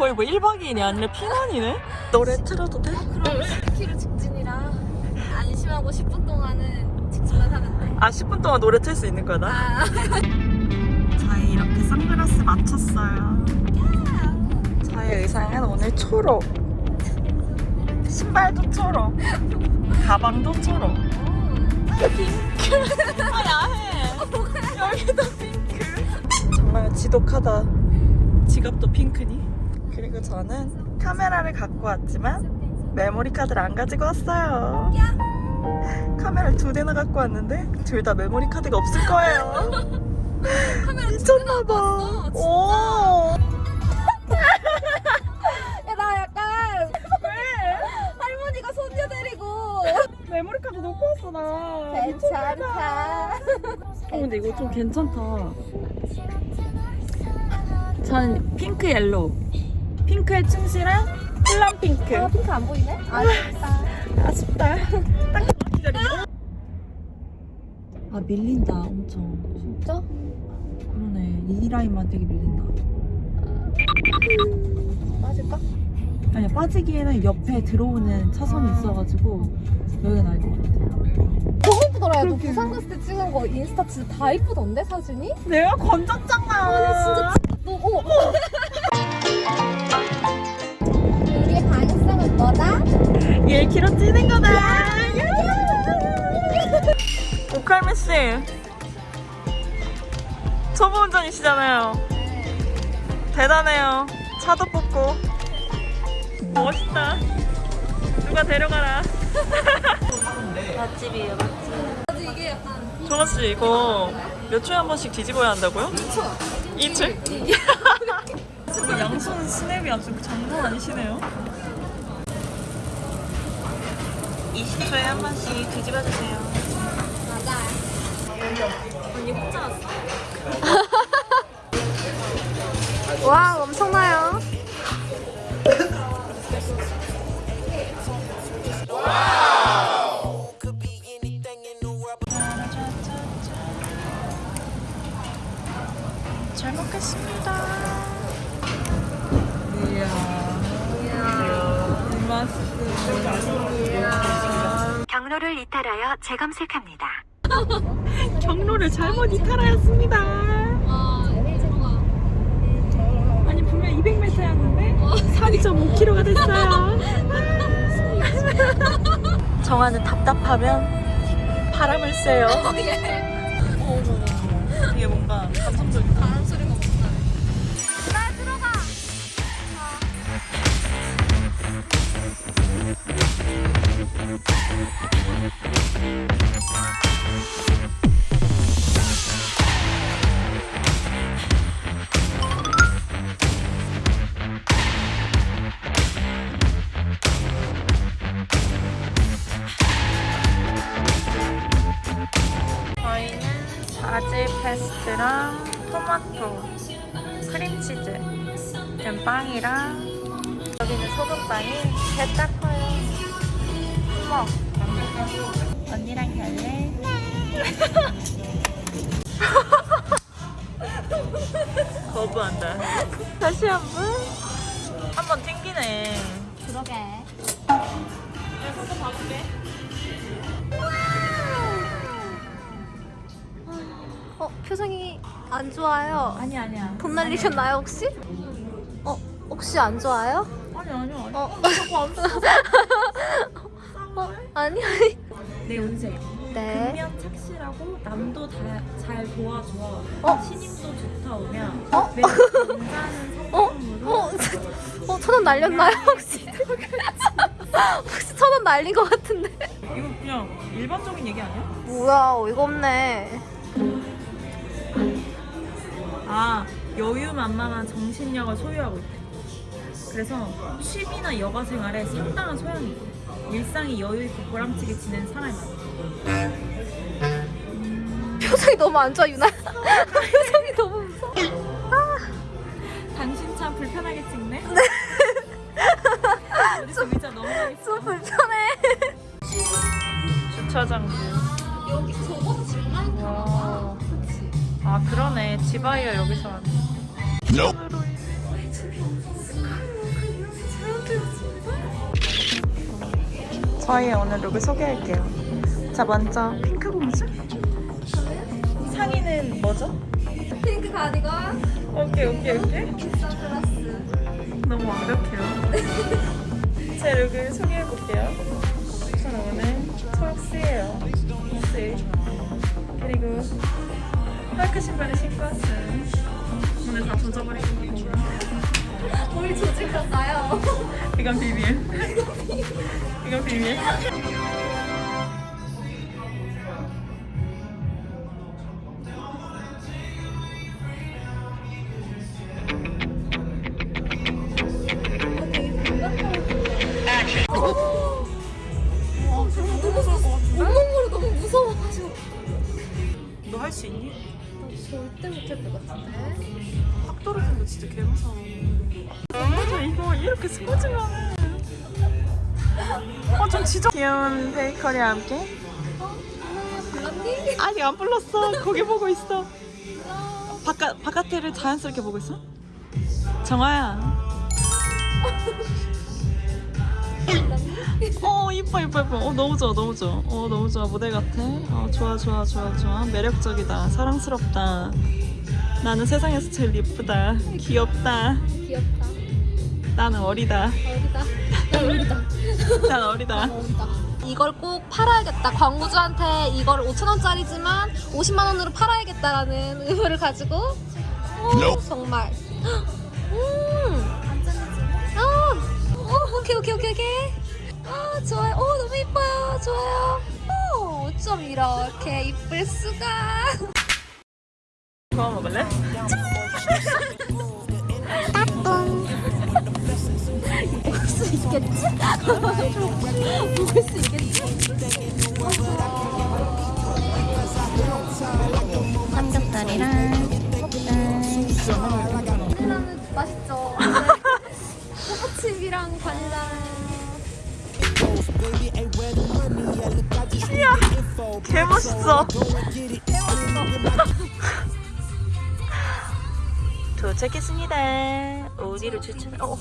거의 뭐 1박 2일이 아니라 피난이네? 노래 틀어도 돼? 그럼 10km 직진이라 안 심하고 10분 동안은 직진만 하면 돼. 아 10분 동안 노래 틀 수 있는 거다? 아, 저희 이렇게 선글라스 맞췄어요 저희 의상은 오늘 초록 신발도 초록 가방도 초록 핑크 아 야해 여기도 핑크 정말 지독하다 지갑도 핑크니? 그리고 저는 카메라를 갖고 왔지만 메모리 카드를 안 가지고 왔어요. 카메라를 두 대나 갖고 왔는데 둘 다 메모리 카드가 없을 거예요. 카메라 미쳤나봐. 오. 야, 나 약간 할머니가 손녀 데리고. 메모리 카드 놓고 왔어 나. 괜찮다. 어 근데 이거 좀 괜찮다. 저는 핑크 yellow 핑크에 충실한 플람 핑크 아, 핑크 안 보이네? 아, 진짜. 아쉽다 딱 기다려 아 밀린다 엄청 진짜? 그러네 이 라인만 되게 밀린다 맞을까? 아니야 빠지기에는 옆에 들어오는 차선이 있어가지고 여기가 나을 것 같아 너무 예쁘더라. 야, 너. 부산 갔을 때 찍은 거 인스타 진짜 다 예쁘던데, 사진이? 내가 건졌잖아 아니, 진짜 너, 어. 우리의 가능성은 뭐다? 1kg 찌는 거다. 오칼미 씨. 초보 운전이시잖아요. 대단해요. 차도 뽑고. 멋있다. 누가 데려가라. 맛집이에요 맛집. 이게 약간 조나씨 이거 몇 초에 한 번씩 뒤집어야 한다고요? 2초. 2초? 지금 양손 스냅이 아주 장난 아니시네요 20초에 한 번씩 뒤집어주세요 맞아. 언니 혼자 왔어? 와, 엄청나요. 잘 먹겠습니다. 경로를 이탈하여 재검색합니다. 경로를 잘못 이탈하였습니다. 와, 대박. 아니 분명 200m였는데 3.5km가 됐어요. 정아는 답답하면 바람을 쐬요. 페스토랑 토마토, 크림치즈 된 빵이랑 여기는 소금빵이 개딱 커요. 어머, 언니랑 갈래? 거부한다. 다시 한 번? 한번 튕기네. 그러게. 어, 표정이 안 좋아요. 아니 아니야. 돈 날리셨나요, 혹시? 어, 혹시 안 좋아요? 아니 아니야. 아니. 어, 어? 어 아니, 아니. 내 운세. 네. 근면 착실하고 남도 다, 잘 도와줘. 어? 신임도 좋다 오면 어? 어? 어? 어, 천원 날렸나요, 혹시? 혹시 천 원 날린 것 같은데? 이거 그냥 일반적인 얘기 아니야? 뭐야, 어이가 없네. 여유만만한 정신력을 소유하고 있대. 그래서 취미나 여가 생활에 상당한 소양이 있대. 일상이 여유 있고 보람차게 지내는 사람이 많아. 표정이 너무 안 좋아, 유나. 표정이 너무 무서워. 당신 참 불편하게 찍네. 어디서 의자 넘어가겠어? 좀 불편해. 주차장. 여기 저거 집만 와. 아 그러네 지바이어 여기서 하네. No. 저희 오늘 룩을 소개할게요. 자 먼저 핑크 공주. 상의는 뭐죠? 핑크 가디건. 오케이 오케이 오케이. 선글라스. 너무 완벽해요. 제 look을 소개해볼게요. 저는 오늘 초록스예요. 초록스. 그리고 파크 신발을 신고 왔어요. 오늘 다 젖어버리고 우리 조직했나요? 이건 비밀. 이건 비밀. 진짜 개 무서워. 맞아 이거 이렇게 스포츠면 어좀 지적 귀여운 베이커리와 함께? 아직 안 불렀어. 거기 보고 있어. 바깥 바깥을 자연스럽게 보고 있어? 정아야. 어 이뻐 이뻐 이뻐. 어 너무 좋아 너무 좋아. 어 너무 좋아. 모델 같아. 어 좋아 좋아 좋아 좋아. 매력적이다. 사랑스럽다 나는 세상에서 제일 예쁘다 귀엽다 귀엽다. 나는 어리다 어리다. 나 어리다. 난 어리다 어리다. 이걸 꼭 팔아야겠다. 광고주한테 이걸 5천원짜리지만 50만원으로 팔아야겠다라는 의무를 가지고. 오, 정말. 음. 아, 오, 오케이, 오케이, 오케이, 오케이. 아, 좋아요. 오, 너무 이뻐요. 좋아요. 오, 어쩜 이렇게 이쁠 수가. 그거 먹을래? 먹을 수 있겠지? 먹을 수 있겠지? 삼겹살이랑 맛있죠. 초코칩이랑 바닐라. 개 멋있어 도착했습니다. 어디로 추천 어